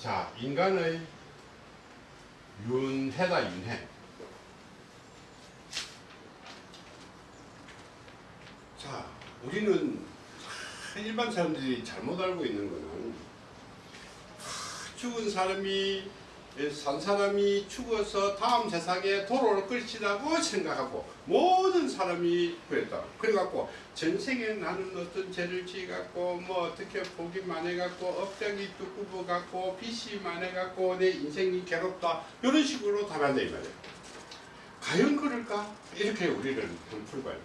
자, 인간의 윤회다, 윤회. 자, 우리는 일반 사람들이 잘못 알고 있는 거는 죽은 사람이 산 사람이 죽어서 다음 세상에 돌아올 것이라고 생각하고 모든 사람이 그랬다. 그래갖고 전생에 나는 어떤 죄를 지갖고 뭐 어떻게 복이 많아갖고 업장이 두꺼워 갖고 빚이 많아갖고 내 인생이 괴롭다 이런 식으로 답한다 이 말이야. 과연 그럴까? 이렇게 우리를 돼.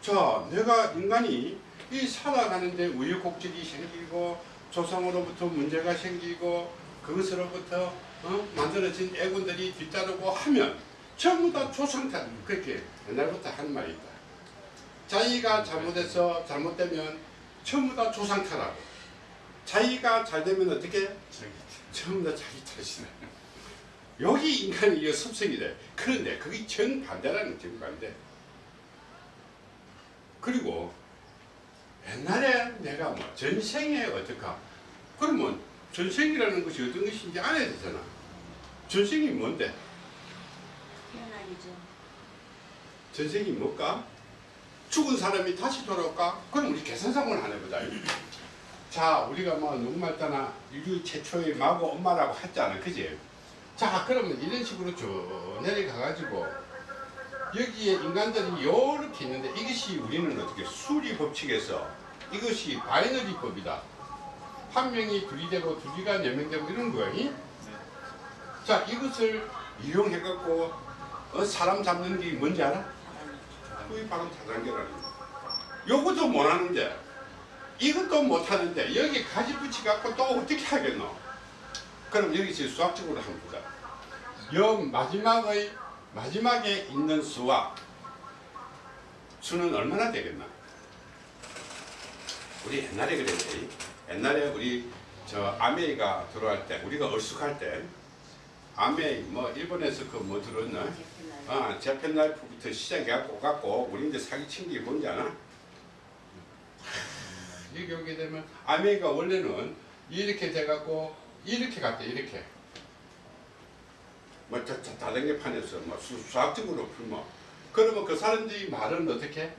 자, 내가 인간이 이 살아가는데 우여곡절이 생기고 조상으로부터 문제가 생기고 그것으로부터 어? 만들어진 애군들이 뒤따르고 하면 전부 다 조상탄 그렇게 옛날부터 하는 말이 있다. 자기가 잘못해서 잘못되면 전부 다 조상탄하고 자기가 잘되면 어떻게? 전부 다 자기 탓이다. 여기 인간이 이거 습성이 돼. 그런데 그게 정반대라는 정반대. 그리고 옛날에 내가 뭐 전생에 어떡하 그러면 전생이라는 것이 어떤 것인지 알아야 되잖아 전생이 뭔데? 태어나기죠. 전생이 뭘까? 죽은 사람이 다시 돌아올까? 그럼 우리 계산상을 하나 보자 자 우리가 뭐 누구 말따나 인류 최초의 마고 엄마라고 했잖아 그지? 자 그러면 이런 식으로 쭉 내려가가지고 여기에 인간들이 이렇게 있는데 이것이 우리는 어떻게 수리 법칙에서 이것이 binary 법이다. 한 명이 둘이 되고 둘이가 네 명 되고 이런 거야. 이? 자 이것을 이용해 갖고 어, 사람 잡는 게 뭔지 알아? 그게 바로 다단계라는 거야. 요것도 못 하는데 이것도 못 하는데 여기 가지 붙이 갖고 또 어떻게 하겠노? 그럼 여기서 수학적으로 한번 보자. 여 마지막의 마지막에 있는 수와 수는 얼마나 되겠나? 우리 옛날에 그랬지. 옛날에 우리 저 아메이가 들어갈 때 우리가 얼쑥할 때 아메이 뭐 일본에서 그 뭐 들었나? 아 재팬 라이프부터 시작해갖고 갖고 우리 이제 사기친 게 뭔지 아나? 여기 오게 되면 아메이가 원래는 이렇게 돼갖고 이렇게 갔대 이렇게 뭐 자, 자, 다단계 판에서 뭐 수, 수학적으로 풀면 그러면 그 사람들이 말은 어떻게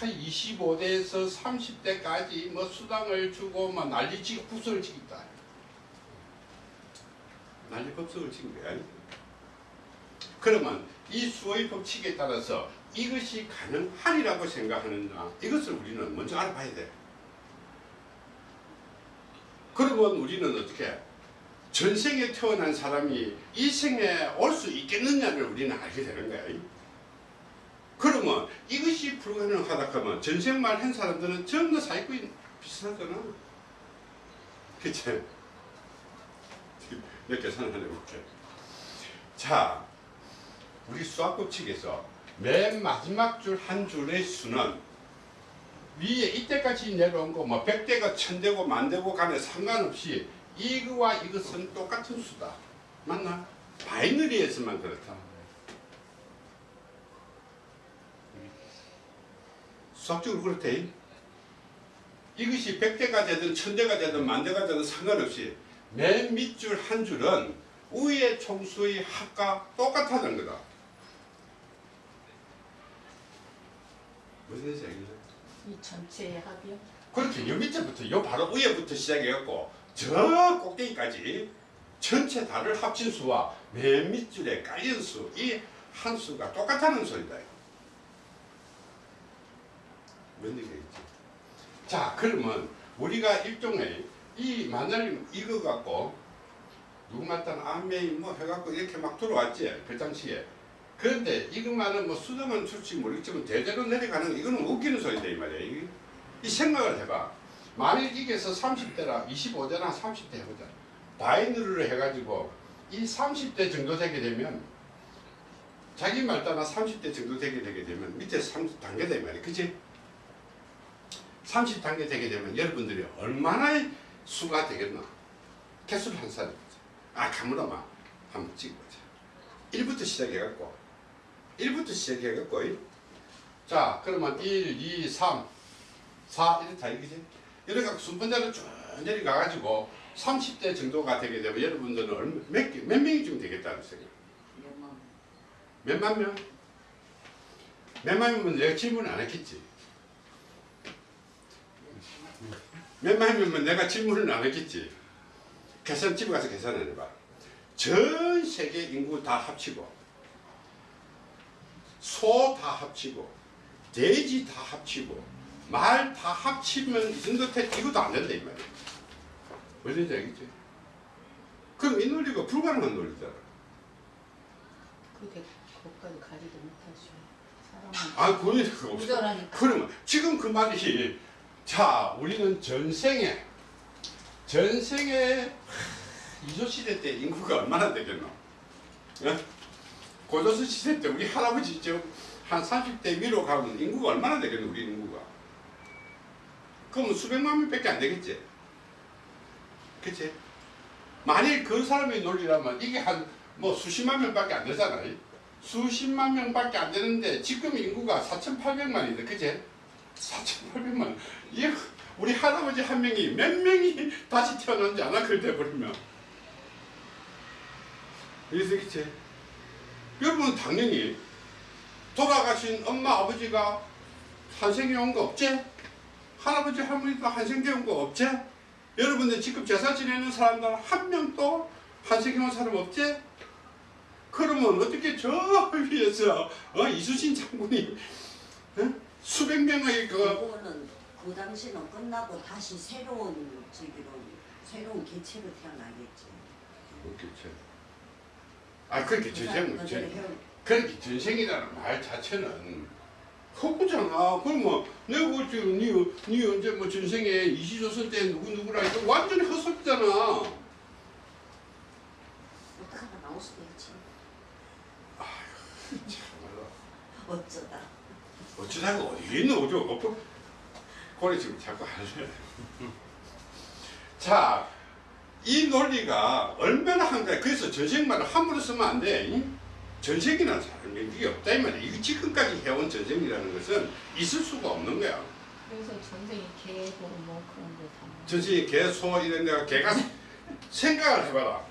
한 25대에서 30대까지 뭐 수당을 주고 막 난리치고 국수를 치겠다. 난리 법석을 친 거야? 그러면 이 수의 법칙에 따라서 이것이 가능하리라고 생각하느냐 이것을 우리는 먼저 알아봐야 돼. 그러면 우리는 어떻게 전생에 태어난 사람이 이 생에 올 수 있겠느냐를 우리는 알게 되는 거야. 그러면 이것이 불가능하다 하면 전생말 한 사람들은 전부 다 사기꾼 이 비슷하잖아. 그치? 몇 계산 하나 해볼게. 자, 우리 수학법칙에서 맨 마지막 줄 한 줄의 수는 위에 이때까지 내려온 거 뭐 100대가 1000대고 만대고 간에 상관없이 이거와 이것은 똑같은 수다. 맞나? 바이너리에서만 그렇다. 수학적으로 그렇대. 이것이 100대가 되든 1000대가 되든 만대가 되든 상관없이 맨 밑줄 한 줄은 위의 총수의 합과 똑같다는 거다. 무슨 얘기죠? 이 전체의 합이요? 그렇게 요 밑에부터 요 바로 위에부터 시작해갖고 저 꼭대기까지 전체 달을 합친 수와 맨 밑줄에 깔린 수, 이 한 수가 똑같다는 소리다. 뭔 얘기겠지? 자, 그러면 우리가 일종의 이 만날 이거 갖고 누구 말단 아메이 뭐 해갖고 이렇게 막 들어왔지 그 당시에. 그런데 이것만은 뭐 수정은 출지 모르겠지만 대대로 내려가는 이거는 웃기는 소리다 이 말이야. 이, 이 생각을 해봐. 만일 이게서 30대라 25대나 30대 해보자. 바이너리를 해가지고 이 30대 정도 되게 되면 자기 말 따라 30대 정도 되게 되게 되면 밑에 30 단계 되면 말이야. 그치? 30단계 되게 되면 여러분들이 얼마나 수가 되겠나? 개수를 한 사람. 아, 가물어마. 한번 찍어보자. 1부터 시작해갖고. 1부터 시작해갖고. 자, 그러면 1, 2, 3, 4 이렇다 이거지? 이렇게 순번대로 쭉 내려가가지고 30대 정도가 되게 되면 여러분들은 몇, 개- 몇 명이쯤 되겠다는 생각. 몇만 몇만 명? 몇만 명이면 내가 질문 안 했겠지. 명이면 내가 질문을 안 했겠지. 계산 집에 가서 계산을 해봐. 전 세계 인구 다 합치고 소 다 합치고 돼지 다 합치고 말 다 합치면 이 정도 태 이것도 안 된다 이 말이야. 뭔지 알겠지? 그럼 이 논리가 불가능한 논리잖아. 그렇게 그것까지 가지도 못하죠. 사람은 아, 그건 그거 없어. 그러면 지금 그 말이 자 우리는 전생에 전생에 이조 시대 때 인구가 얼마나 되겠노? 예? 고조선 시대 때 우리 할아버지 지금 한 30대 위로 가면 인구가 얼마나 되겠노 우리 인구가? 그러면 수백만 명밖에 안 되겠지? 그치? 만일 그 사람의 논리라면 이게 한 뭐 수십만 명밖에 안 되잖아. 수십만 명밖에 안 되는데 지금 인구가 4,800만이다. 그제? 4,800만. 이 우리 할아버지 한 명이 몇 명이 다시 태어난지 않아 그래 돼버리면. 이해되겠지? 여러분 당연히 돌아가신 엄마 아버지가 한생에 온 거 없지? 할아버지 할머니도 한생에 온 거 없지? 여러분들 지금 제사 지내는 사람들 한 명도 한생에 온 사람 없지? 그러면 어떻게 저 위에서 어, 이수신 장군이 어? 수백 명의 그 그거는 그 당시는 끝나고 다시 새로운 저기로 새로운 개체로 태어나겠지. 그렇겠지. 아 그렇게 전생 그대로 전 그렇게 전생이라는 말 자체는 허구잖아. 그러면 내가 볼 때는 니, 니 언제 뭐 전생에 이시조선 때 누구 누구라 이거 완전히 헛소리잖아. 어떡하나 나올 수도 있지. 참말로. 어쩌다. 어쩌다가 어디 있는 어디 없고 그래 지금 자꾸 하래. 자, 이 논리가 얼마나 한가해. 그래서 전생말을 함부로 쓰면 안 돼. 사람이 이게 없다 이 말이야. 이게 지금까지 해온 전생이라는 것은 있을 수가 없는 거야. 그래서 전생이 개고 뭐 그런 거 다. 전생이 개, 소 이런 데가 개가 생각을 해봐라.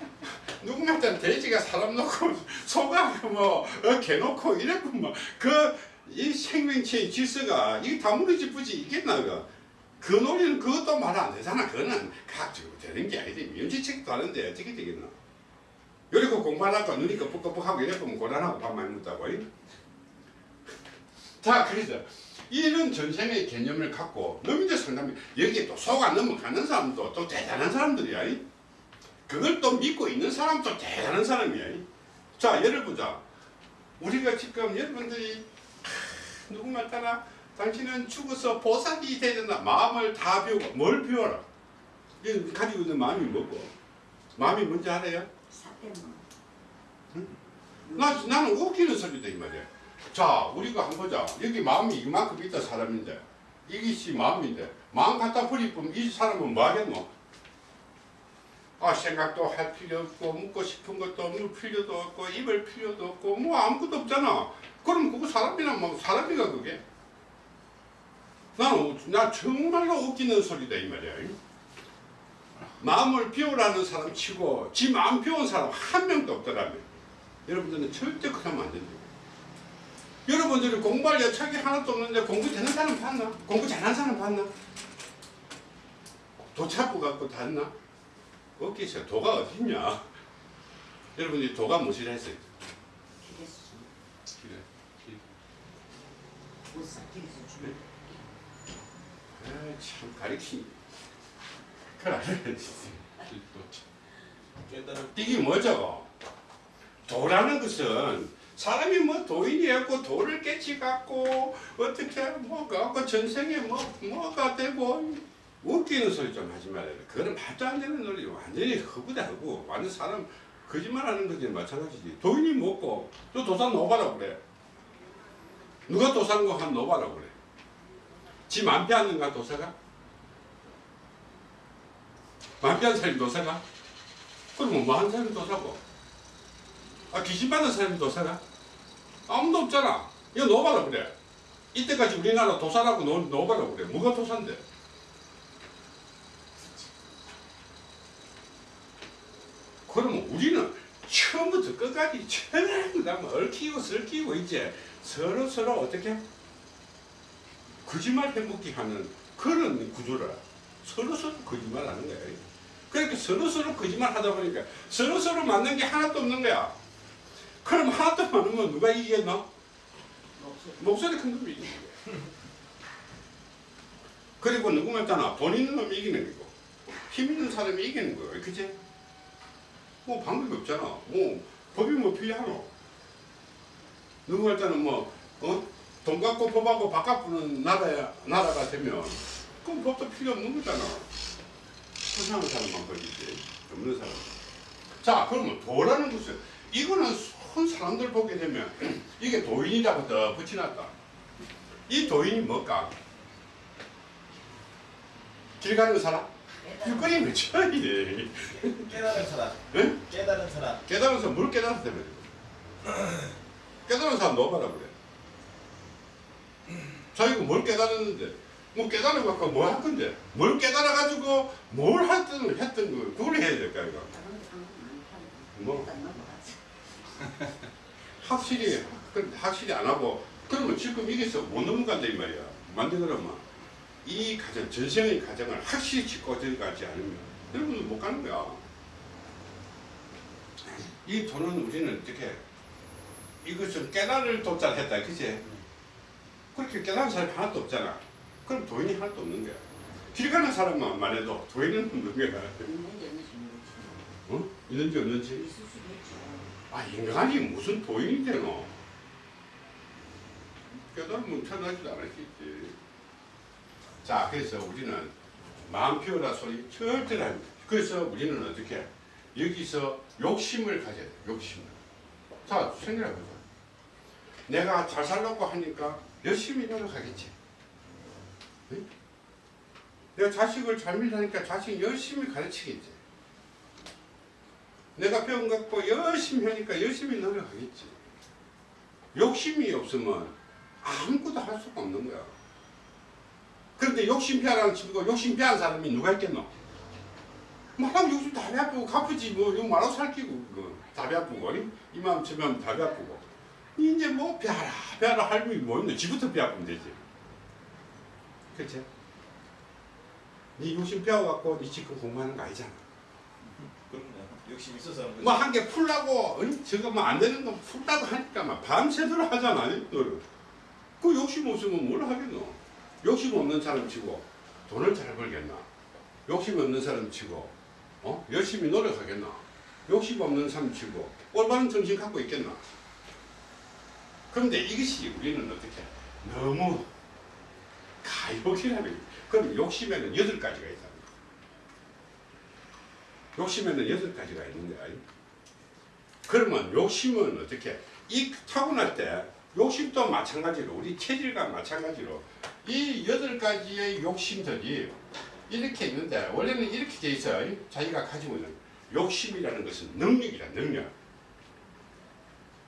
누구한테는 돼지가 사람 놓고 소가 뭐 어, 개 놓고 이랬구만. 그 이 생명체의 질서가 이게 다 무너지쁘지 있겠나 그. 그 논리는 그것도 말 안 되잖아. 그거는 각적으로 되는 게 아니지. 면제책도 하는데 어떻게 되겠나. 이러고 공부하다가 눈이 끄뻑끄뻑하고 이래 보면 고단하고 밥 많이 먹다고. 이? 자, 그래서 이런 전생의 개념을 갖고 너민들 상담이 여기에 또 속아 넘어가는 사람도 또 대단한 사람들이야. 이? 그걸 또 믿고 있는 사람도 대단한 사람이야. 이? 자, 예를 보자. 우리가 지금 여러분들이 하, 누구말 따라 당신은 죽어서 보살이 되야 된다. 마음을 다 비우고 뭘 비워라. 이 가지고 있는 마음이 뭐고? 마음이 뭔지 알아요? 사대문. 나, 나는 웃기는 소리다 이 말이야. 자, 우리가 한번 보자. 여기 마음이 이만큼 있다 사람인데 이것이 마음인데 마음 갖다 버리면 이 사람은 뭐 하겠노? 아 생각도 할 필요 없고 묻고 싶은 것도 물 필요도 없고 입을 필요도 없고 뭐 아무것도 없잖아. 그럼 그거 사람이나 뭐 사람이가 그게? 나는 나 정말로 웃기는 소리다 이 말이야. 마음을 비우라는 사람 치고 지 마음 비운 사람 한 명도 없더라며. 여러분들은 절대 그러면 안 된다. 여러분들이 공부할 여착이 하나도 없는데 공부 되는 사람 봤나? 공부 잘하는 사람 봤나? 도 찾고 갖고 닿나? 없겠어요. 도가 어딨냐? 여러분이 도가 무엇이라 했어요? 기대수. 그래. 못사 기대수 주. 아, 참 가리키. 이게 뭐죠? 도라는 것은 사람이 뭐 도인이었고 도를 깨치 갖고 어떻게 뭐 갖고 전생에 뭐 뭐가 되고 웃기는 소리 좀 하지 말아요. 그거는 말도 안 되는 소리 완전히 허구다 허구. 완전 사람 거짓말하는 거지 마찬가지지. 도인이 먹고 또 도산 노바라고 그래. 누가 도산 거한 노바라고 그래. 지 만피 하는가 도사가? 만피 한 사람이 도사가? 그러면 뭐한 사람이 도사고? 아 귀신 받은 사람이 도사가? 아무도 없잖아. 이거 노바라 그래. 이때까지 우리나라 도사라고 노, 노바라 그래. 뭐가 도사인데? 그러면 우리는 처음부터 끝까지 천하람 얽히고 설키고 이제 서로 서로 어떻게 거짓말 해먹기 하는 그런 구조라 서로 서로 거짓말 하는 거야. 그러니까 서로 서로 거짓말 하다 보니까 서로 서로 맞는 게 하나도 없는 거야. 그럼 하나도 많으면 누가 이기겠노? 목소리 큰 놈이 이기는 거야. 그리고 누구 말따나 돈 있는 놈이 이기는 거고 힘 있는 사람이 이기는 거야. 그치? 뭐 방법이 없잖아. 뭐 법이 뭐 필요하노? 누구 말따는 뭐 어? 돈 갖고 법하고 바꿔부는 나라야 나라가 되면 그럼 법도 필요 없는 거잖아. 세상의 사람만 걸리지 없는 사람. 자 그러면 도라는 것은 이거는 손 사람들 보게 되면 이게 도인이라고 더 붙여놨다. 이 도인이 뭘까? 길 가는 사람? 길거리면 쳐야 깨달은 사람. 응? 깨달은 사람. 깨달은 사람 뭘 깨달았다 그래. 깨달은 사람 넣어봐라 그래. 자기가 뭘 깨달았는데 뭐 깨달은 거 갖고 뭐할 건데 뭘 깨달아 가지고 뭘 했든 했던 거 그걸 해야 될까 이거 상관 많다고. 뭐. 확실히 그 확실히 안 하고 그러면 지금 이게서 못 넘어간다 이 말이야 만데 그러면 이 가정 전생의 가정을 확실히 짚고 들어가지 않으면 여러분들 못 가는 거야 이 돈은 우리는 어떻게 이것을 깨달을 도달했다 그치 그렇게 깨달은 사람이 하나도 없잖아 그럼 도인이 하나도 없는 거야 길 가는 사람만 해도 도인은 없는 거야. 어? 있는지 없는지. 아 인간이 무슨 도인이 되노? 깨달으면 태어나지도 않았겠지. 자 그래서 우리는 마음 피우라 소리 절대로 안 돼. 그래서 우리는 어떻게 여기서 욕심을 가져야 돼. 욕심을. 자 생각해보자. 내가 잘 살려고 하니까 열심히 노력하겠지. 응? 내가 자식을 잘 밀라니까 자식 열심히 가르치겠지. 내가 배운 것 갖고 열심히 하니까 열심히 노력하겠지. 욕심이 없으면 아무것도 할 수가 없는 거야. 그런데 욕심 피하라는 친구가 욕심 피한 사람이 누가 있겠노? 말하면 욕심 다 배아프고 갚으지 뭐 이거 말하고 살기고 그거 다 배아프고 아니? 이마음 저마음 다 배아프고 이제 뭐 배하라 배하라 할 일이 뭐 있노? 지부터 배아프면 되지. 그치? 네 욕심 배워갖고 네 지금 공부하는 거 아니잖아. 그럼요. 욕심 있어서. 뭐 한 개 풀라고 어이? 저거 뭐 안 되는 거 풀라고 하니까 막 밤새도록 하잖아 너는 그 욕심 없으면 뭘 하겠노 욕심 없는 사람 치고 돈을 잘 벌겠나 욕심 없는 사람 치고 어? 열심히 노력하겠나 욕심 없는 사람 치고 올바른 정신 갖고 있겠나 그런데 이것이 우리는 어떻게 너무 가욕이라는 거예요. 그럼 욕심에는 여덟 가지가 있다 욕심에는 여덟 가지가 있는 거야. 그러면 욕심은 어떻게? 이 타고날 때 욕심도 마찬가지로 우리 체질과 마찬가지로 이 여덟 가지의 욕심들이 이렇게 있는데 원래는 이렇게 돼 있어요. 자기가 가지고 있는 욕심이라는 것은 능력이다. 능력.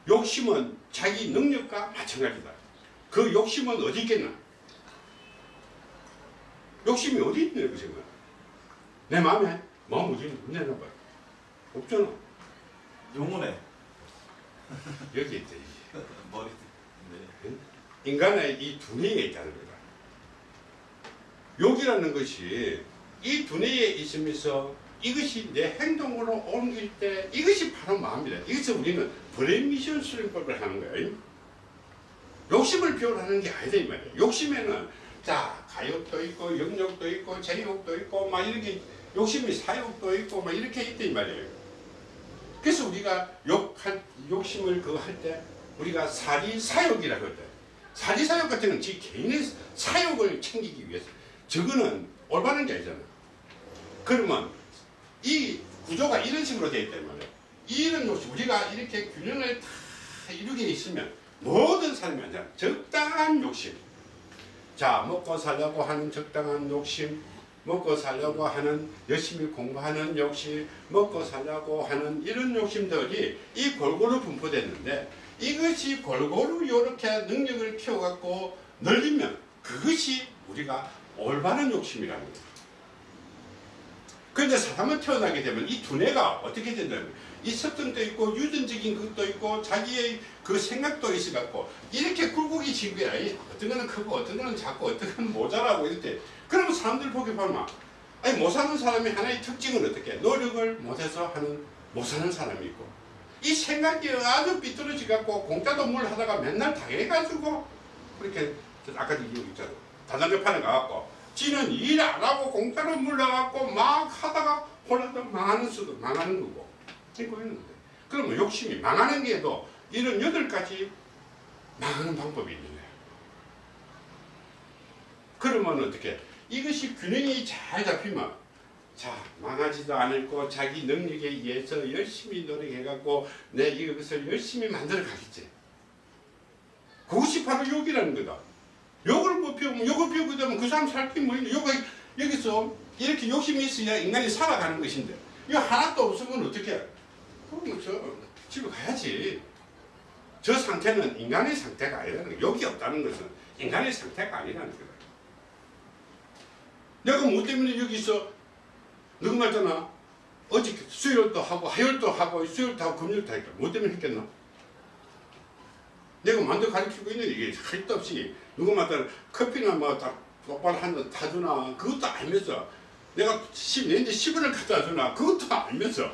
욕심은 자기 능력과 마찬가지다. 그 욕심은 어디 있겠나? 욕심이 어디 있는 거지? 내 마음에 마음 어디 있는 내놔봐. 없잖아. 영혼에 여기 있지. 머리. 네. 인간의 이 두뇌에 있다는 거다. 욕이라는 것이 이 두뇌에 있으면서 이것이 내 행동으로 옮길 때 이것이 바로 마음이다. 이것을 우리는 브레미션 수련법을 하는 거야. 욕심을 표현하는 게 아니다 이 말이야. 욕심에는 자 가욕도 있고 영욕도 있고 제욕도 있고 막 이렇게 욕심이 사욕도 있고 막 이렇게 있다 이 말이에요. 그래서 우리가 욕할 욕심을 그거 할 때 우리가 사리 사욕이라고 할 때. 사리사욕 같은 건 지 개인의 사욕을 챙기기 위해서. 저거는 올바른 게 아니잖아 그러면 이 구조가 이런 식으로 되어 있단 말이야 이런 욕심 우리가 이렇게 균형을 다 이루게 있으면 모든 사람이 앉아 적당한 욕심. 자 먹고 살려고 하는 적당한 욕심 먹고 살려고 하는 열심히 공부하는 욕심 먹고 살려고 하는 이런 욕심들이 이 골고루 분포됐는데 이것이 골고루 이렇게 능력을 키워갖고 늘리면 그것이 우리가 올바른 욕심이라는 거예요. 그런데 사람은 태어나게 되면 이 두뇌가 어떻게 된다면 이 습성도 있고 유전적인 것도 있고 자기의 그 생각도 있어갖고 이렇게 굴곡이 지거야 어떤 거는 크고 어떤 거는 작고 어떤 거는 모자라고 때 그러면 사람들 보기 보면 아니 못 사는 사람이 하나의 특징은 어떻게? 노력을 못해서 하는 못 사는 사람이 있고 이 생각이 아주 삐뚤어지 갖고 공짜도 뭘 하다가 맨날 당해가지고 그렇게 아까 얘기 있잖아. 다단계 판에 가갖고 지는 일 안 하고 공짜로 물러갖고 막 하다가 홀라당 망하는 수도 망하는 거고. 이거 있는데. 그러면 욕심이 망하는 게도 이런 여덟 가지 망하는 방법이 있는 거예요. 그러면 어떻게 이것이 균형이 잘 잡히면 자 망하지도 않을 거 자기 능력에 의해서 열심히 노력해갖고 내 이것을 열심히 만들어 가겠지. 그것이 바로 욕이라는 거다. 욕을 못 피우면 욕을 피우게 되면 그 사람 살기 뭐 있냐. 욕 여기서 이렇게 욕심이 있어야 인간이 살아가는 것인데 이거 하나도 없으면 어떻게 해? 그러면 저 집에 가야지. 저 상태는 인간의 상태가 아니라는 거야. 욕이 없다는 것은 인간의 상태가 아니라는 거다. 내가 뭐 때문에 여기서 누구 말잖아. 어저께 수요일도 하고 화요일도 하고 수요일도 하고 금요일도 하니까 뭐 때문에 했겠나? 내가 만두 가르치고 있는데 이게 할데 없이 누구 말따라 커피나 뭐딱 똑바로 한잔 타주나 그것도 알면서 내가 10, 내인데 10원을 갖다 주나 그것도 알면서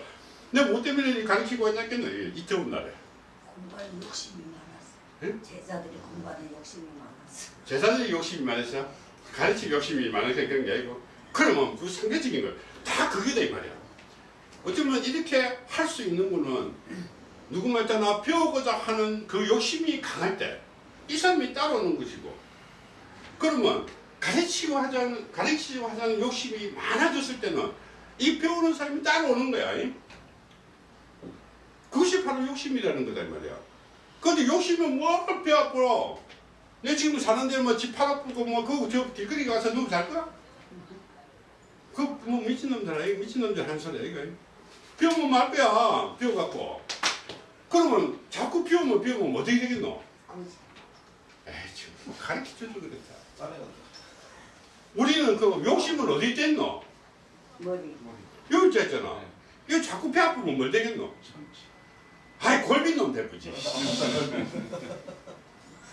내가 뭐 때문에 가르치고 있냐겠노 이 더운 날에 공부하는 욕심이 많았어. 응? 제자들이 공부하는 욕심이 많았어. 제자들이 욕심이 많아서 가르칠 욕심이 많아서 그런 게 아니고 그러면 그 상대적인 걸 다 그게다 이 말이야 어쩌면 이렇게 할 수 있는 거는 누구 말잖아 배우고자 하는 그 욕심이 강할 때 이 사람이 따라오는 것이고 그러면 가르치고 하자는 가르치고 하자는 욕심이 많아졌을 때는 이 배우는 사람이 따라오는 거야 이? 그것이 바로 욕심이라는 거다 이 말이야 근데 욕심은 뭘 배워버려 내 지금 사는 데 뭐집 팔아풀고 뭐 그거 저 길거리 가서 누구 잘 거야? 그뭐 미친놈들 아니고 미친놈들 하는 소리야 이거 비우면 말 거야 비워갖고 그러면 자꾸 비우면 비우면 뭐 어떻게 되겠노? 에이 지금 뭐 가르쳐줘도 그랬다 우리는 그 욕심은 어디 있댔노? 머리. 여기 있잖아 이거 자꾸 배 아프면 뭘 되겠노? 아이 골빈놈 대프지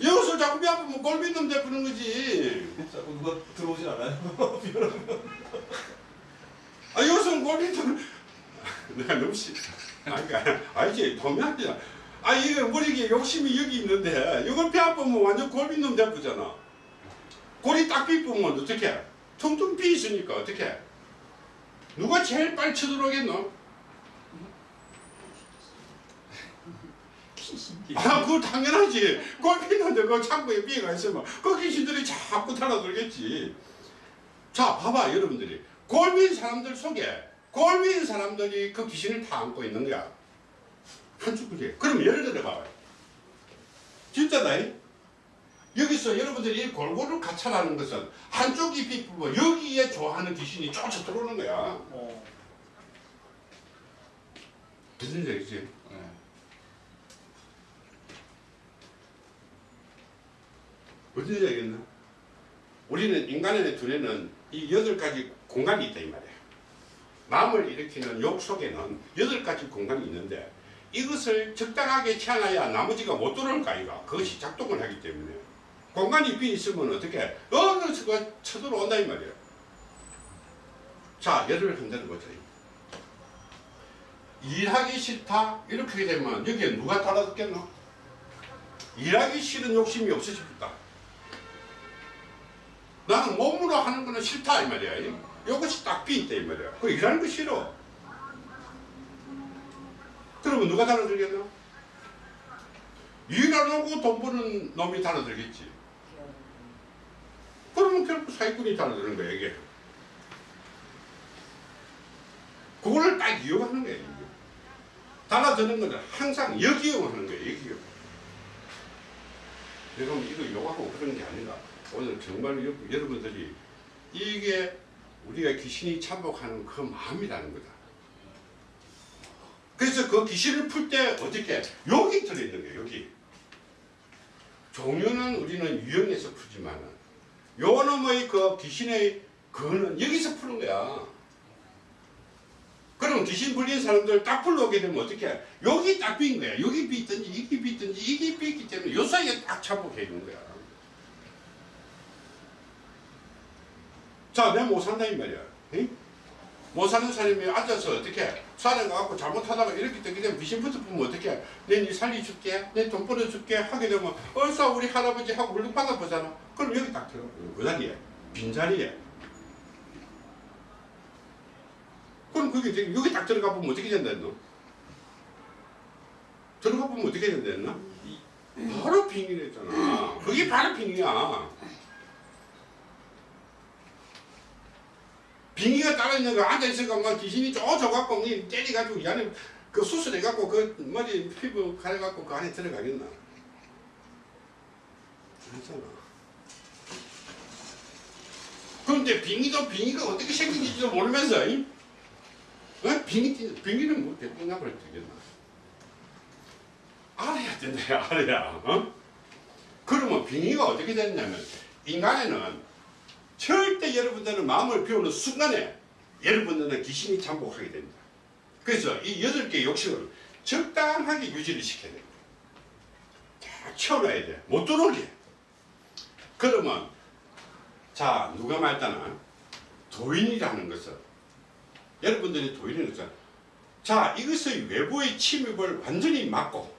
여기서 자꾸 배 아프면 골빈놈 대프는 거지 자꾸 누가 들어오진 않아요? 아 여기서는 골빈놈 내가 너무 씨 아니 그러니까 아니지 도미한테 아 이게 머리에 욕심이 여기 있는데 이걸 배 아프면 완전 골빈놈 대프잖아 골이 딱 비쁘면 어떻게 퉁퉁 비 있으니까 어떻게 누가 제일 빨리 쳐들어오겠노? 아, 그거 당연하지. 꼴피는데 그 창고에 비가 있으면 그 귀신들이 자꾸 달아들겠지. 자, 봐봐, 여러분들이. 골빈 사람들 속에 골빈 사람들이 그 귀신을 다 안고 있는 거야. 한쪽이지. 그럼 예를 들어 봐봐. 진짜다. 이? 여기서 여러분들이 이 골고루 가차라는 것은 한쪽이 비쁘고 여기에 좋아하는 귀신이 쫓아 들어오는 거야. 어. 무슨 얘기지? 무슨 얘기겠나? 우리는 인간의 두뇌는 이 여덟 가지 공간이 있다 이 말이야. 마음을 일으키는 욕 속에는 여덟 가지 공간이 있는데 이것을 적당하게 채워놔야 나머지가 못 들어올 거 아이가. 그것이 작동을 하기 때문에 공간이 빈 있으면 어떻게 어느 수가 쳐들어온다 이 말이야. 자 예를 한번 보자. 일하기 싫다 이렇게 되면 여기에 누가 달아듣겠노? 일하기 싫은 욕심이 없어집니다. 나는 몸으로 하는 거는 싫다 이 말이야. 이것이 딱 비있다 이 말이야. 그 일하는 거 싫어. 그러면 누가 달아들겠노? 일안 하고 돈 버는 놈이 달아들겠지. 그러면 결국 사기꾼이 달아드는 거야 이게. 그거를 딱 이용하는 거야. 이게. 달아드는 거는 항상 역이용하는 거야 역이용. 뭐 이거 욕하고 그런 게 아니라 오늘 정말 여, 여러분들이 이게 우리가 귀신이 참복하는 그 마음이라는 거다. 그래서 그 귀신을 풀 때 어떻게 여기 들어있는 거예요 여기. 종류는 우리는 유형에서 풀지만은 요 놈의 그 귀신의 그거는 여기서 푸는 거야. 그러면 귀신 불린 사람들 딱 불러오게 되면 어떻게? 여기 딱 빈 거야. 여기 빈든지 이게 빈든지 이게 빈기 때문에 요 사이에 딱 차복해 주는 거야. 자, 내가 못 산다 이 말이야. 응? 못 사는 사람이 앉아서 어떻게 가갖고 잘못하다가 이렇게 되게 되면 귀신 붙어보면 어떻게 내니 살려줄게 내 돈 벌어줄게 하게 되면 얼싸 우리 할아버지 하고 물론 받아보잖아 그럼 여기 딱 들어가 그 자리에 빈자리에 그럼 그게 여기 딱 들어가 보면 어떻게 된다 했노? 들어가 보면 어떻게 된다 했나? 바로 빙의랬잖아 그게 바로 빙의야 빙의가 따라 있는 거 앉아있으니까 막 귀신이 쪼져갖고 니 때려가지고 이 안에 그 수술해갖고 그 머리 피부 가려갖고 그 안에 들어가겠나? 그렇잖아. 그런데 빙의도 빙의가 어떻게 생긴지도 모르면서 이? 어? 빙의, 빙의는 뭐 나버려 되겠나? 알아야 된다 알아야 어? 그러면 빙의가 어떻게 됐냐면 인간에는 절대 여러분들은 마음을 비우는 순간에 여러분들은 귀신이 잠복하게 됩니다. 그래서 이 여덟 개 욕심을 적당하게 유지를 시켜야 됩니다. 딱 채워놔야 돼. 못 들어오게. 그러면 자 누가 말따나 도인이라는 것은 여러분들이 것은 자 이것의 외부의 침입을 완전히 막고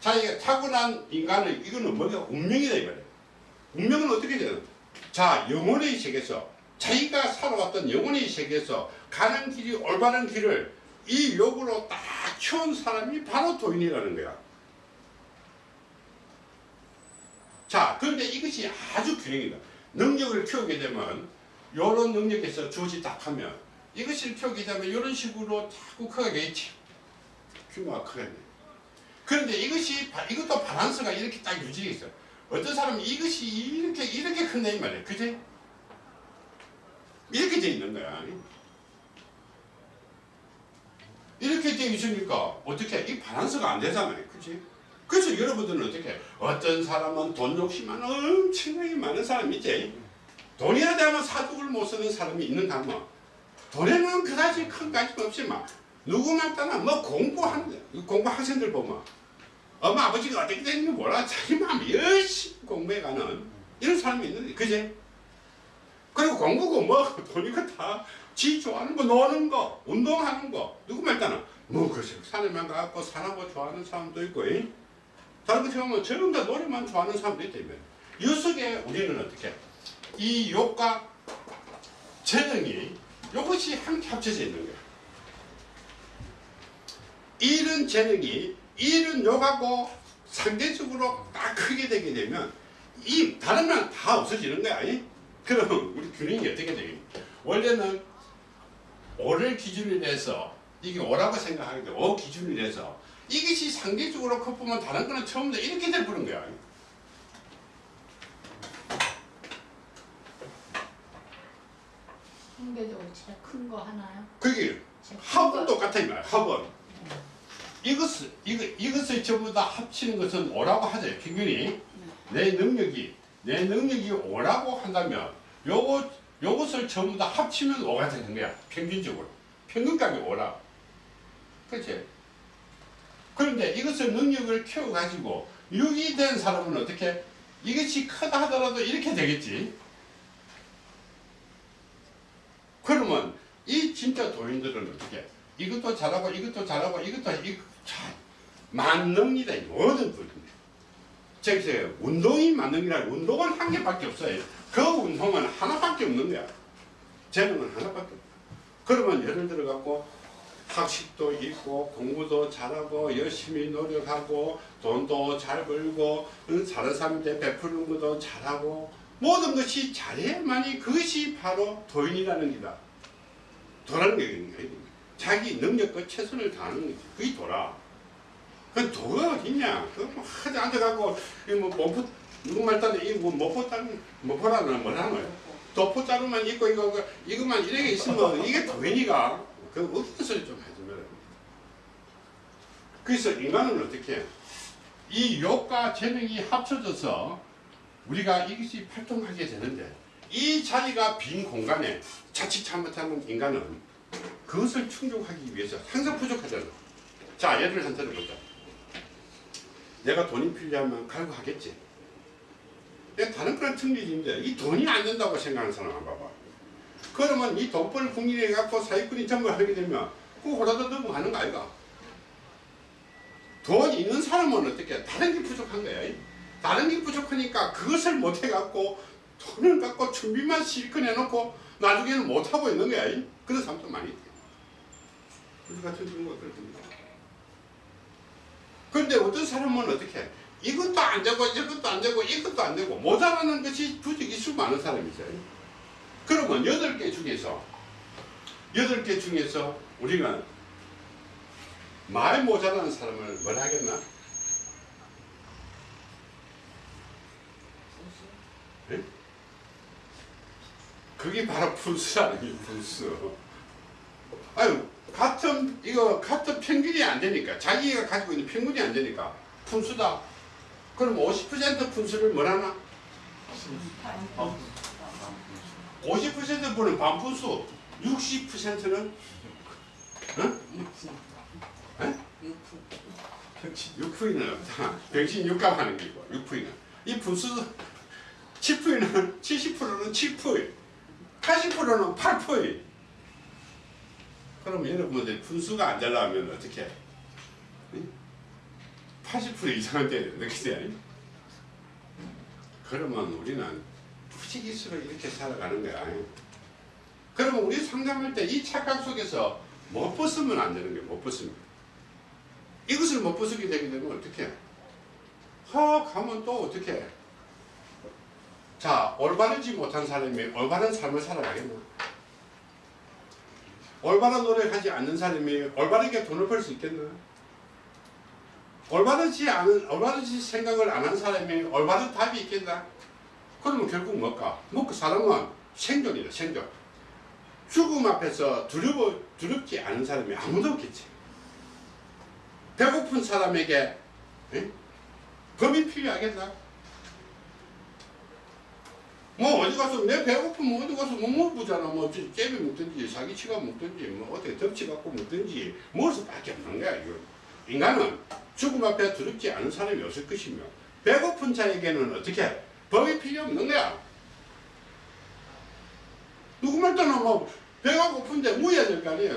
자기가 타고난 인간은 이거는 뭐가 운명이다 이 말이에요. 운명은 어떻게 되는? 자 영혼의 세계에서 자기가 살아왔던 영혼의 세계에서 가는 길이 올바른 길을 이 욕으로 딱 키운 사람이 바로 도인이라는 거야. 자 그런데 이것이 아주 균형이다. 능력을 키우게 되면 이런 능력에서 주어지 딱 하면 이것을 키우게 되면 이런 식으로 자꾸 커가겠지. 규모가 크겠네. 그런데 이것이 바- 이것도 바란스가 이렇게 딱 유지돼 있어. 어떤 사람은 이것이 이렇게 이렇게 큰다 이 말이야. 그지? 이렇게 돼 있는 거야. 이렇게 돼 있으니까 어떻게 이 바란스가 안 되잖아요. 그지? 그래서 여러분들은 어떻게 어떤 사람은 돈 욕심만 엄청나게 많은 사람이 있지. 돈이라 되면 사족을 못 쓰는 사람이 있는가 뭐. 돈에는 그다지 큰 관심 막 누구만 따나 뭐 공부하는데 공부 학생들 보면 엄마 아버지가 어떻게 되는지 몰라. 자기 마음이 열심히 공부해가는 이런 사람이 있는데 그제? 그리고 공부고 뭐 돈이고 다지 좋아하는 거 노는 거 운동하는 거. 누구 말따나? 뭐 글쎄 산에만 가고 산하고 좋아하는 사람도 있고 이? 다른 것처럼 뭐 전부 다 노래만 좋아하는 사람도 있다 이이 속에 우리는 어떻게? 이 욕과 재능이 이것이 함께 합쳐져 있는 거야. 이런 재능이 이런 욕하고 상대적으로 딱 크게 되게 되면 이 다른 면다 없어지는 거야. 이? 그럼 우리 균형이 어떻게 되겠니? 원래는 오를 기준으로 해서 이게 오라고 생각하는데 오 기준으로 해서 이것이 상대적으로 커보면 다른 거는 처음부터 이렇게 돼버린 거야. 상대적으로 제일 큰거 하나요? 그게 합은 거. 똑같아 이 말이야. 합은 이것을 이거 이것을 전부 다 합치는 것은 오라고 하죠. 평균이 내 능력이 내 능력이 오라고 한다면 요거 요것을 전부 다 합치면 오가 되는 거야. 평균적으로 평균값이 오라. 그렇지? 그런데 이것을 능력을 키워 가지고 6이 된 사람은 어떻게 이것이 크다 하더라도 이렇게 되겠지. 그러면 이 진짜 도인들은 어떻게 이것도 잘하고 이것도 잘하고 이것도 참 만능이다 이 모든 분인데 저기서 운동이 만능이라 운동은 한 개밖에 없어요. 그 운동은 하나밖에 없는 거야. 재능은 하나밖에 없다 그러면 예를 들어 갖고 학식도 있고 공부도 잘하고 열심히 노력하고 돈도 잘 벌고 응, 다른 사람한테 베푸는 것도 잘하고 모든 것이 잘해야만이 그것이 바로 도인이라는 기다. 도라는 거야. 자기 능력과 최선을 다하는 거지. 그게 도라. 그 도가 어딨냐? 그뭐 하지 앉아갖고 이뭐 모포 누구 말따는 이뭐 따는 모포라는 뭐라는 도포 자루만 있고 이거 그 이것만 이렇게 있으면 이게 도인이가 그 어떤 소리 좀 해주면 그래서 인간은 어떻게 해? 이 욕과 재능이 합쳐져서 우리가 이것이 활동하게 되는데 이 자리가 빈 공간에 자칫 잘못하면 인간은 그 그것을 충족하기 위해서 항상 부족하잖아. 자, 예를 한 들어보자. 내가 돈이 필요하면 갈구하겠지. 내가 다른 거는 틀리지인데 이 돈이 안 된다고 생각하는 사람 한 봐봐. 그러면 이 돈벌 국민에 갖고 사기꾼이 전부 하게 되면 그 호라도 넘어가는 거 아이가? 돈 있는 사람은 어떻게 다른 게 부족한 거야. 다른 게 부족하니까 그것을 못 해갖고 돈을 갖고 준비만 실컷 해놓고 나중에는 못 하고 있는 거야. 그런 사람도 많이 있대. 우리 같은 경우가 그렇습니다. 그런데 어떤 사람은 어떻게 해? 이것도 안 되고 이것도 안 되고 이것도 안 되고 모자라는 것이 부족이 수 많은 사람이 있어요. 그러면 여덟 개 중에서 여덟 개 중에서 우리가 말 모자라는 사람을 뭐라 하겠나? 그게 바로 분수라는 게 분수. 아유 같은 이거 같은 평균이 안 되니까 자기가 가지고 있는 평균이 안 되니까 분수다. 그럼 50% 분수를 뭐라나? 50% 분은 반분수, 60%는 육수. 에? 육수. 6%는 없다. 병신 육감 하는 게고 6%는 이 분수 7%는 70%는 7%, 80%는 8%. 그럼 여러분들 분수가 안 잘 나오면 어떻게 해? 80% 이상은 돼야 된다. 그치? 그러면 우리는 부지기수로 이렇게 살아가는 거야. 그러면 우리 상담할 때 이 착각 속에서 못 벗으면 안 되는 거야. 못 벗으면. 이것을 못 벗게 되게 되면 어떻게 해? 하 가면 또 어떻게 해? 자 올바르지 못한 사람이 올바른 삶을 살아가겠나? 올바른 노력하지 않는 사람이 올바르게 돈을 벌 수 있겠나? 올바르지 않은 올바르지 생각을 안 한 사람이 올바른 답이 있겠나? 그러면 결국 뭘까? 뭐그 사람은 생존이다 생존. 죽음 앞에서 두려워 두렵지 않은 사람이 아무도 없겠지. 배고픈 사람에게 에? 법이 필요하겠나? 뭐 어디 가서 내 배고프면 어디 가서 뭐 먹보잖아. 뭐 째비 먹든지 사기치가 먹든지 뭐 어떻게 덮치 갖고 먹든지 먹을 수밖에 없는 거야 이거. 인간은 죽음 앞에 두렵지 않은 사람이 없을 것이며 배고픈 자에게는 어떻게 법이 필요 없는 거야. 누구 말따나 뭐 배가 고픈데 뭐해야 될거 아니야.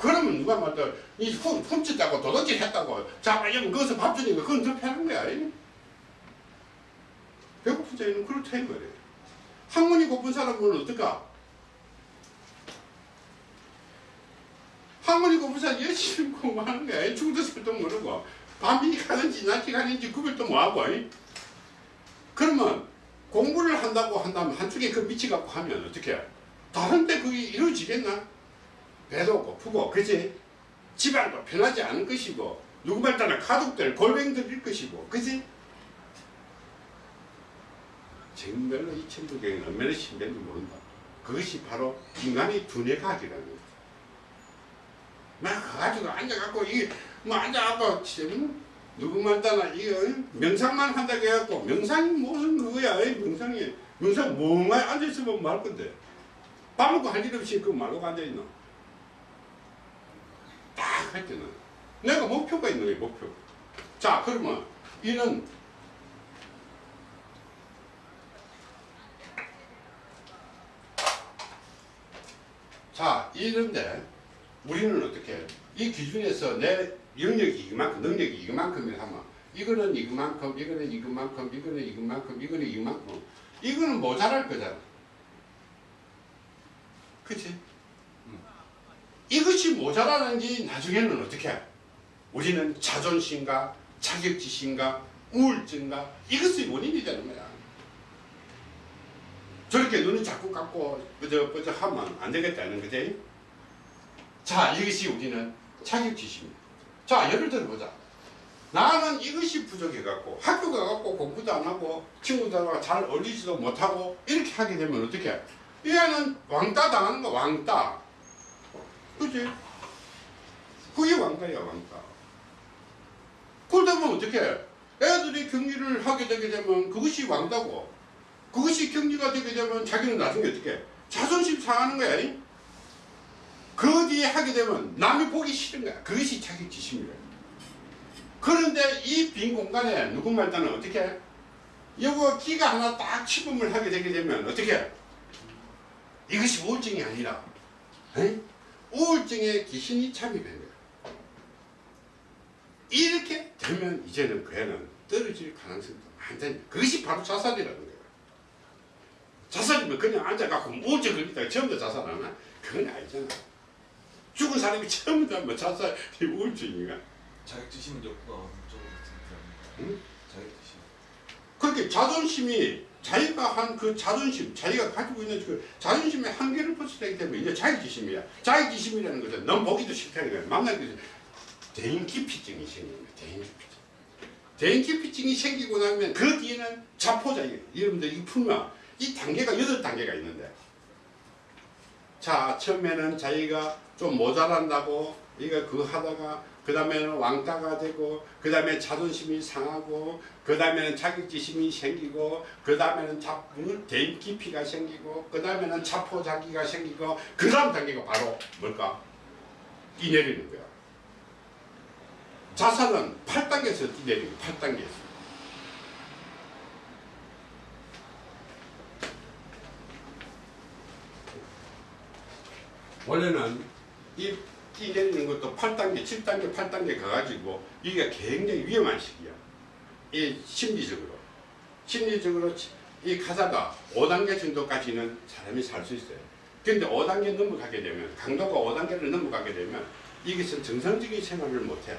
그러면 누가 말따 이 훔, 훔쳤다고 도둑질 했다고 자빠이면 거기서 밥 주니까 그건 더 편한 거야. 배고픈 자에는 그렇다 이 말이야 학문이 고픈 사람은 어떨까? 학문이 고픈 사람 열심히 공부하는 거야. 중도 설도 모르고 밤이 가는지 낮이 가는지 구별도 못하고 그러면 공부를 한다고 한다면 한쪽에 그 미치갖고 하면 어떻게 다른데 그게 이루어지겠나? 배도 고프고 그지? 집안도 편하지 않을 것이고 누구 말따나 가족들 골뱅들일 것이고 그지? 정말로 이 천부경이 얼마나 신비한지 모른다. 그것이 바로 인간의 두뇌과학이라는 거죠. 막 가가지고 앉아갖고 이뭐 앉아갖고 참 누구만 따나 이거 명상만 한다고 해갖고 명상이 무슨 그거야? 이 명상이. 명상 멍하니 앉아있으면 말 건데? 밥 먹고 할 일 없이 그 말고 앉아있노? 딱할 때는. 내가 목표가 있는 거야 목표. 자 그러면 이는 자, 이런데 우리는 어떻게 해? 이 기준에서 내 영역이 이만큼, 능력이 이만큼이라 하면 이거는 이만큼, 이거는 이만큼, 이거는 이만큼, 이거는 이만큼 이거는 모자랄 거잖아. 그치? 이것이 모자라는지 나중에는 어떻게 해? 우리는 자존심과 자격지심과 우울증과 이것이 원인이 되는 거야. 저렇게 눈을 자꾸 감고 끄적끄적 하면 안 되겠다는 거지. 자, 이것이 우리는 자격지심입니다. 자, 예를 들어보자. 나는 이것이 부족해갖고 학교 가갖고 공부도 안 하고 친구들하고 잘 어울리지도 못하고 이렇게 하게 되면 어떻게 해? 이 애는 왕따 당하는 거 왕따. 그지? 그게 왕따야 왕따. 그러다 보면 어떻게 해? 애들이 경기를 하게 되게 되면 그것이 왕따고 그것이 경기가 되게 되면 자기는 나중에 어떻게 해? 자존심 상하는 거야. 이? 그 뒤에 하게 되면 남이 보기 싫은 거야. 그것이 자격지심이래. 그런데 이 빈 공간에 누군가 일단은 어떻게 해? 여기 기가 하나 딱 침범을 하게 되게 되면 어떻게 해? 이것이 우울증이 아니라 에? 우울증에 귀신이 거야. 이렇게 되면 이제는 그 애는 떨어질 가능성도 많다니 그것이 바로 자살이라는 거야. 자살이면 그냥 앉아갖고 우울증 걸리다가 처음부터 자살하나? 그건 아니잖아. 죽은 사람이 처음부터 뭐 자살이 우울증인가? 자격지심은 정도 같은데. 응? 자격지심. 그렇게 자존심이 자기가 한 그 자존심, 자기가 가지고 있는 그 자존심의 한계를 벗어나기 때문에 이제 자기지심이야. 자기지심이라는 것은 넌 보기도 싫다는 거야. 만나기 전에 대인기피증이 생기는 거야. 대인기피증. 대인기피증이 생기고 나면 그 뒤에는 자포자기. 여러분들 이 풀면 이 단계가 여덟 단계가 있는데 자 처음에는 자기가 좀 모자란다고 이거 그거 하다가 그 다음에는 왕따가 되고 그 다음에 자존심이 상하고 그 다음에는 자격지심이 생기고 그 다음에는 자 대인 깊이가 생기고 그 다음에는 자포자기가 생기고 그 다음 단계가 바로 뭘까? 뛰내리는 거야. 자살은 8단계에서 뛰내리는 거야. 8단계에서. 원래는 이 뛰내리는 것도 8단계, 7단계, 8단계 가가지고 이게 굉장히 위험한 시기야. 이 심리적으로. 심리적으로 치- 이 가다가 5단계 정도까지는 사람이 살 수 있어요. 근데 5단계 넘어가게 되면, 강도가 5단계를 넘어가게 되면 이것은 정상적인 생활을 못해.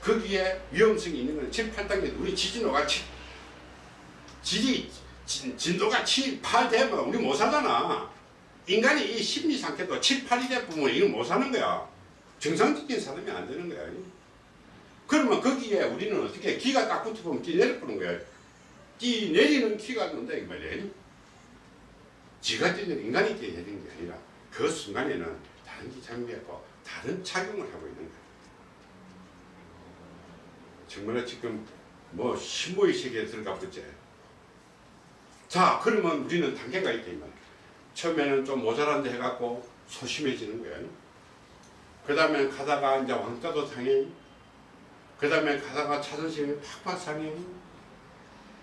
거기에 위험성이 있는 건 7, 8단계, 우리 지진호가 7, 지지, 진, 진도가 7, 8 되면 우리 못 살잖아. 인간이 이 심리 상태도 7, 8이 되면 이걸 못 사는 거야. 정상적인 사람이 안 되는 거야. 그러면 거기에 우리는 어떻게 기가 딱 붙어보면 뛰 내려보는 거야. 뛰 내리는 기가 된다 이 말이야. 지가 뛰는 인간이 뛰내리는 게 아니라 그 순간에는 다른 게 잠겨있고 다른 작용을 하고 있는 거야. 정말 지금 뭐 신모의 세계에 들어가 보지. 자 그러면 우리는 단계가 있다 이 말이야. 처음에는 좀 모자란데 해갖고 소심해지는 거야. 그 다음에 가다가 이제 왕따도 상해. 그 다음에 가다가 자존심이 팍팍 상해.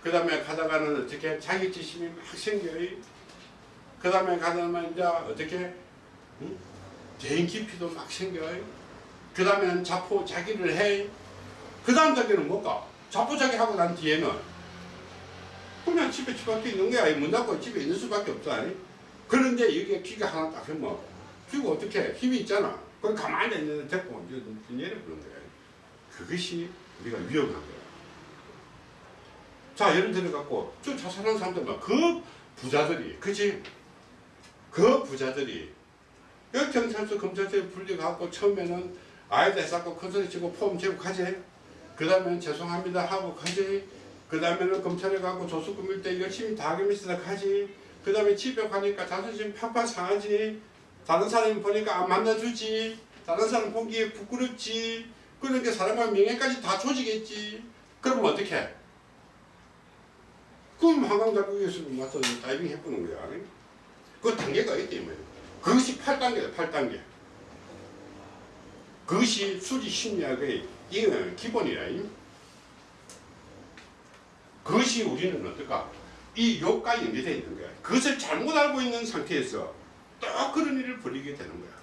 그 다음에 가다가는 어떻게 자격지심이 막 생겨요. 그 다음에 가다가 이제 어떻게 응? 대인 깊이도 막 생겨요. 그 다음에는 자포 자기를 해. 그 다음 단계는 뭘까? 자포 자기 하고 난 뒤에는 그냥 집에 집밖에 있는 거야. 문 닫고 집에 있는 수밖에 없어. 아니? 그런데 여기에 귀가 하나 딱 하면 귀가 어떻게 힘이 있잖아. 그럼 가만히 있는데 데리고 이제 내려보는 거야. 그것이 우리가 위험한 거야. 자 예를 들어 갖고 저 자살한 사람들만 그 부자들이 그지? 그 부자들이 여기 경찰서 검찰서에 불려갖고 처음에는 아이들 해갖고 큰소리 치고 폼 재고 가지. 그 다음에는 죄송합니다 하고 가지. 그 다음에는 검찰에 가고 조수 꾸밀 때 열심히 다 하겠습니다 가지. 그 다음에 집에 가니까 자존심 팍팍 상하지. 다른 사람이 보니까 안 만나주지. 다른 사람 보기에 부끄럽지. 그러니까 사람과 명예까지 다 조지겠지. 그러면 어떻게 해? 그럼 한강자국에서 와서 다이빙 해보는 거야. 그 단계가 뭐. 그것이 8단계다, 8단계. 그것이 수리 심리학의 기본이라. 이. 그것이 우리는 어떨까? 이 욕과 연계되어 있는 거야. 그것을 잘못 알고 있는 상태에서 또 그런 일을 벌이게 되는 거야.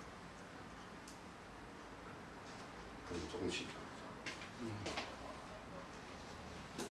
조금씩.